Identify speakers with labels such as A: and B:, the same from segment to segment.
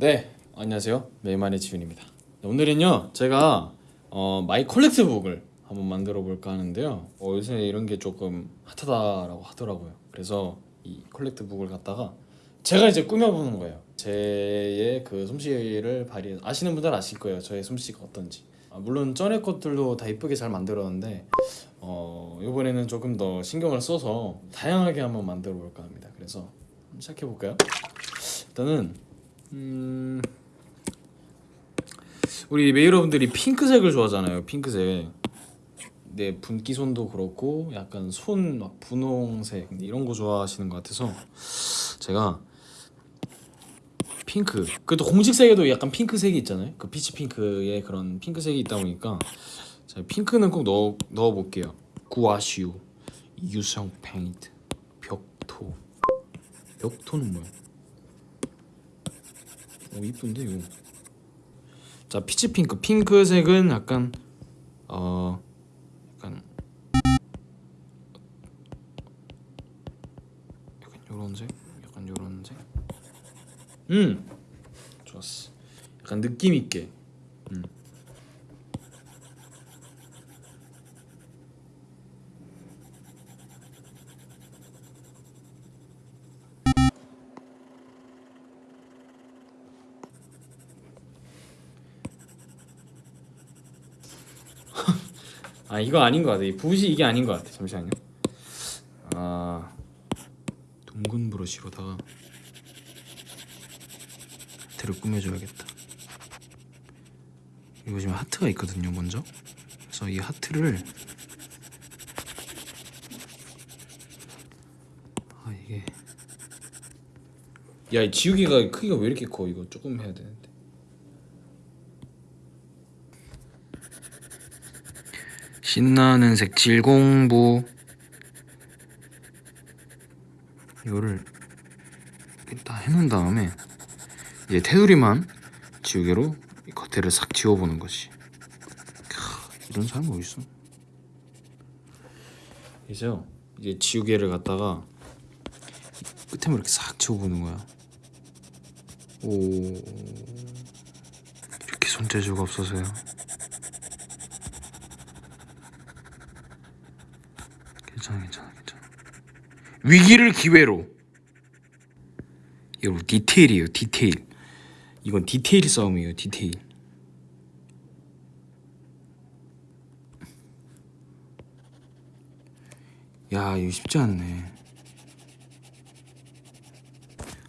A: 네, 안녕하세요. 메이만의 지윤입니다. 네, 오늘은요, 제가 어, my collect book을 한번 만들어 볼까 하는데요. 어, 요새 이런 게 조금 핫하다라고 하더라고요. 그래서 이 collect book을 갖다가 제가 이제 꾸며보는 거예요. 제의 그 솜씨를 발휘 아시는 분들 아실 거예요. 저의 솜씨가 어떤지. 아, 물론 전에 것들도 다 이쁘게 잘 만들었는데 어, 이번에는 조금 더 신경을 써서 다양하게 한번 만들어 볼까 합니다. 그래서 시작해 볼까요? 일단은 음... 우리 메이 여러분들이 핑크색을 좋아하잖아요. 핑크색. 네, 분기손도 그렇고 약간 손 막 분홍색 이런 거 좋아하시는 것 같아서 제가 핑크 그래도 공식색에도 약간 핑크색이 있잖아요. 그 피치 핑크의 그런 핑크색이 있다 보니까 제가 핑크는 꼭 넣어 넣어 볼게요. 구아슈 유성 페인트 벽토 벽토는 뭐야? 오 이쁜데 이거. 자 peach pink 핑크색은 약간 어 약간 약간 요런 색, 약간 요런 색. 음 좋았어. 약간 느낌 있게. 음. 아 이거 아닌 것 같아. 이 붓이 이게 아닌 것 같아. 잠시만요. 아 둥근 브러쉬로다가 하트를 꾸며줘야겠다. 이거 지금 하트가 있거든요. 먼저. 그래서 이 하트를 아 이게 야이 지우개가 크기가 왜 이렇게 커? 이거 조금 해야 되는데. 신나는 색칠 공부. 이거를 다 해놓은 다음에 이제 테두리만 지우개로 이 겉에를 싹 지워보는 것이 캬, 이런 사람이 어딨어? 이제요 이제 지우개를 갖다가 끝에만 이렇게 싹 지워보는 거야. 오. 이렇게 손재주가 없어서요 위기를 기회로. 여러분 디테일이에요 디테일. 이건 디테일 싸움이에요 디테일. 야 이거 쉽지 않네.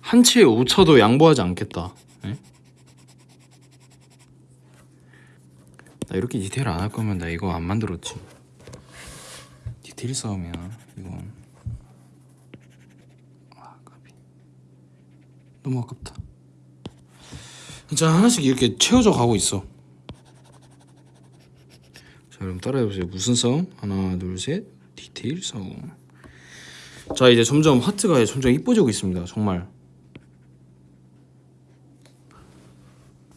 A: 한 치에 5차도 양보하지 않겠다. 에? 나 이렇게 디테일 안 할 거면 나 이거 안 만들었지. 디테일 싸움이야 이건 아 까비 너무 아깝다. 진짜 하나씩 이렇게 채워져 가고 있어. 자 그럼 따라해보세요. 무슨 싸움? 하나 둘셋. 디테일 싸움. 자 이제 점점 하트가 점점 이뻐지고 있습니다. 정말.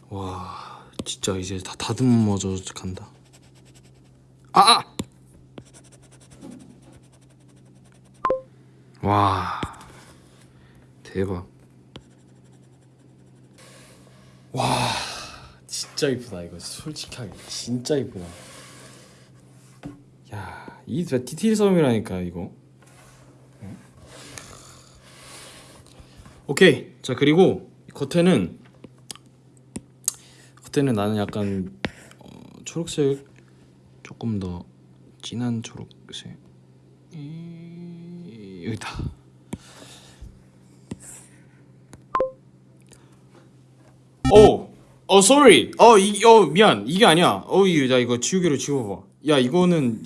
A: 와 진짜 이제 다 다듬어져 간다. 아! 아! 와 대박 와 진짜 이쁘다 이거. 솔직하게 진짜 이쁘다. 야이 디테일 싸움이라니까 이거. 응? 오케이. 자 그리고 겉에는 겉에는 나는 약간 어, 초록색 조금 더 진한 초록색. 이... 여기다 오, 어, sorry. 어, 이, 어, 미안. 이게 아니야. 어, 이, 야, 이거 지우개로 지워봐. 야, 이거는,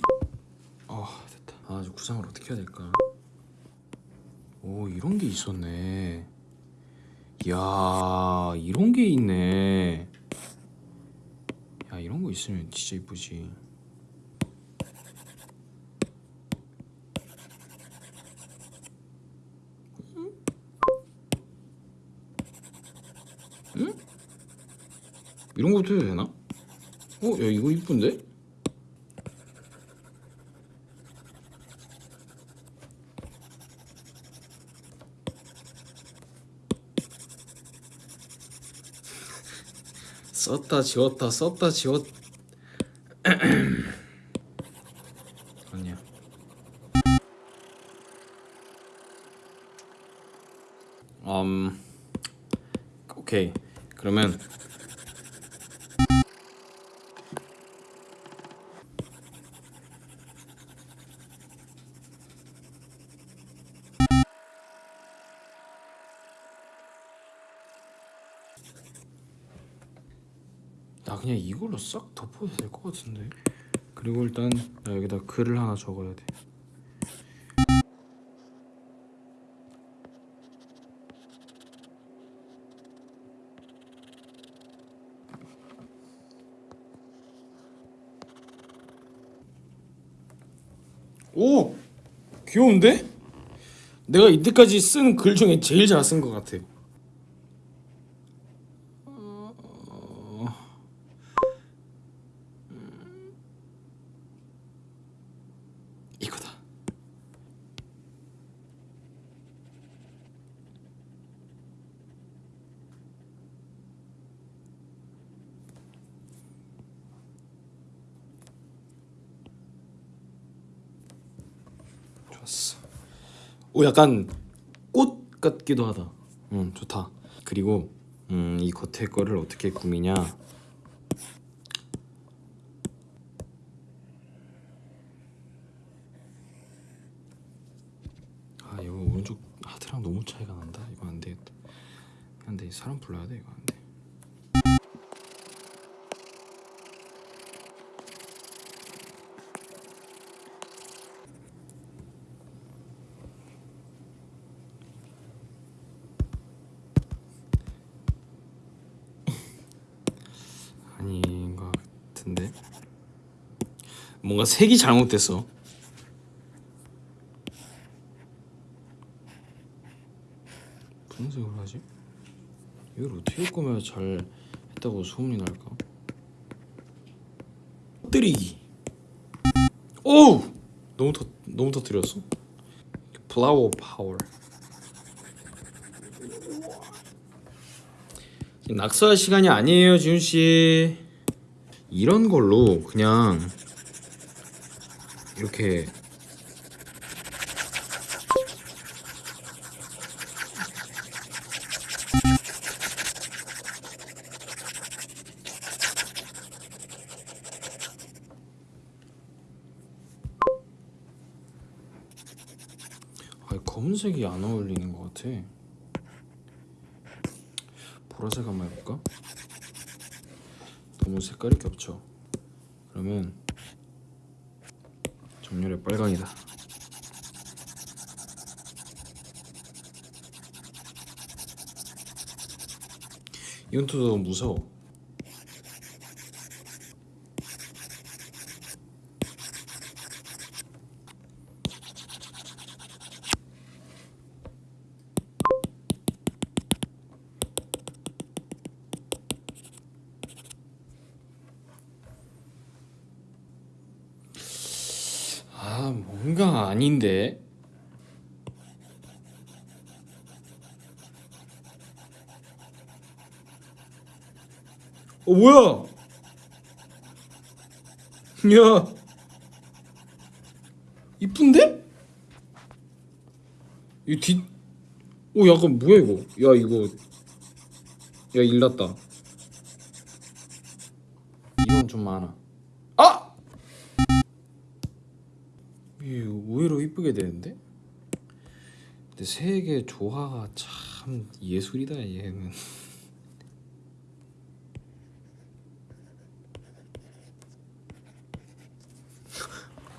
A: 어, 됐다. 아, 저 구상을 어떻게 해야 될까? 오, 이런 게 있었네. 야, 이런 게 있네. 야, 이런 거 있으면 진짜 이쁘지. 이런 것도 해도 되나? 어, 야 이거 이쁜데? 썼다 지웠다 썼다 지웠 아니야 음 오케이 그러면 나 그냥 이걸로 싹 덮어도 될 것 같은데 그리고 일단 나 여기다 글을 하나 적어야 돼 오! 귀여운데? 내가 이때까지 쓴 글 중에 제일 잘 쓴 것 같아 이거다. 좋았어. 오 약간 꽃 같기도 하다. 음 좋다. 그리고 음 이 겉에 거를 어떻게 꾸미냐? 아 이거 오른쪽 하트랑 너무 차이가 난다. 이거 안 되겠다. 안돼 사람 불러야 돼 이거 안 돼. 아닌 것 같은데 뭔가 색이 잘못됐어. 무슨 색으로 하지? 이걸 어떻게 꾸며야 잘 했다고 소문이 날까? 터뜨리기. 오! 너무 터 너무 터뜨렸어. 플라워 파워. 낙서할 시간이 아니에요, 지훈 씨. 이런 걸로 그냥 이렇게 아, 검은색이 안 어울리는 것 같아. 보라색 한번 해볼까? 너무 색깔이 겹쳐. 그러면 정렬의 빨강이다. 이건 또 무서워. 아 뭔가 아닌데? 어 뭐야? 야 이쁜데? 이뒤오 약간 뭐야 이거? 야 이거. 야 일났다. 이건 좀 많아 아! 의외로 이쁘게 되는데? 근데 색의 조화가 참 예술이다 얘는.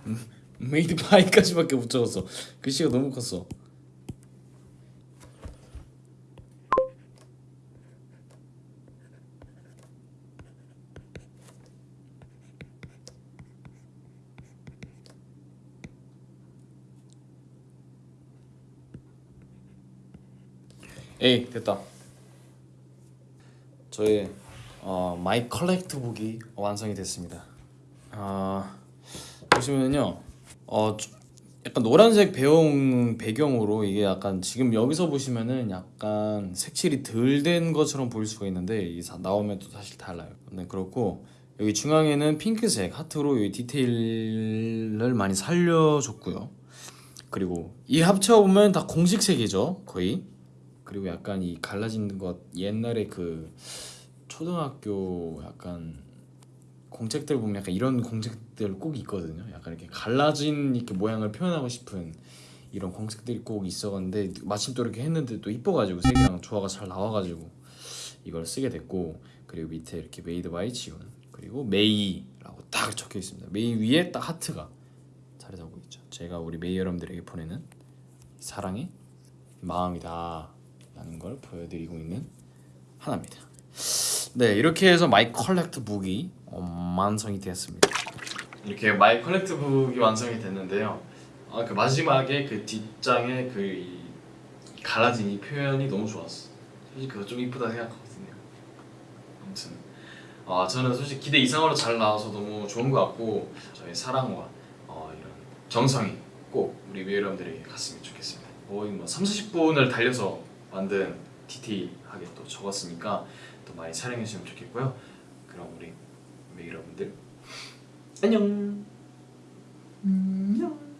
A: made by까지밖에 못 적었어. 글씨가 너무 컸어 에이 됐다 저의 어, my collect book이 완성이 됐습니다 아 보시면요 어 조- 약간 노란색 배경 배경으로 이게 약간 지금 여기서 보시면은 약간 색칠이 덜 된 것처럼 보일 수가 있는데 이 사- 나오면 또 사실 달라요. 네 그렇고 여기 중앙에는 핑크색 하트로 이 디테일을 많이 살려줬고요. 그리고 이 합쳐 보면 다 공식색이죠 거의. 그리고 약간 이 갈라진 것 옛날에 그 초등학교 약간 공책들 보면 약간 이런 공책들 꼭 있거든요. 약간 이렇게 갈라진 이렇게 모양을 표현하고 싶은 이런 공책들이 꼭 있었는데 마침 또 이렇게 했는데 또 이뻐가지고 색이랑 조화가 잘 나와가지고 이걸 쓰게 됐고 그리고 밑에 이렇게 made by 지온 그리고 메이라고 딱 적혀 있습니다. 메이 위에 딱 하트가 자리 잡고 있죠. 제가 우리 메이 여러분들에게 보내는 사랑의 마음이다 라는 걸 보여드리고 있는 하나입니다. 네 이렇게 해서 my collect book이 어, 완성이 되었습니다. 이렇게 my collect book이 완성이 됐는데요. 아 그 마지막에 그 뒷장에 그이 갈라진 이 표현이 너무 좋았어. 솔직히 그거 좀 이쁘다 생각하거든요. 아무튼 아 저는 솔직히 기대 이상으로 잘 나와서 너무 좋은 것 같고 저의 사랑과 어, 이런 정성이 꼭 우리 미애 여러분들에게 갔으면 좋겠습니다. 거의 뭐 3, 40분을 달려서 만든 디테일하게 또 적었으니까 또 많이 촬영해 주시면 좋겠고요. 그럼 우리 여러분들 안녕. 안녕.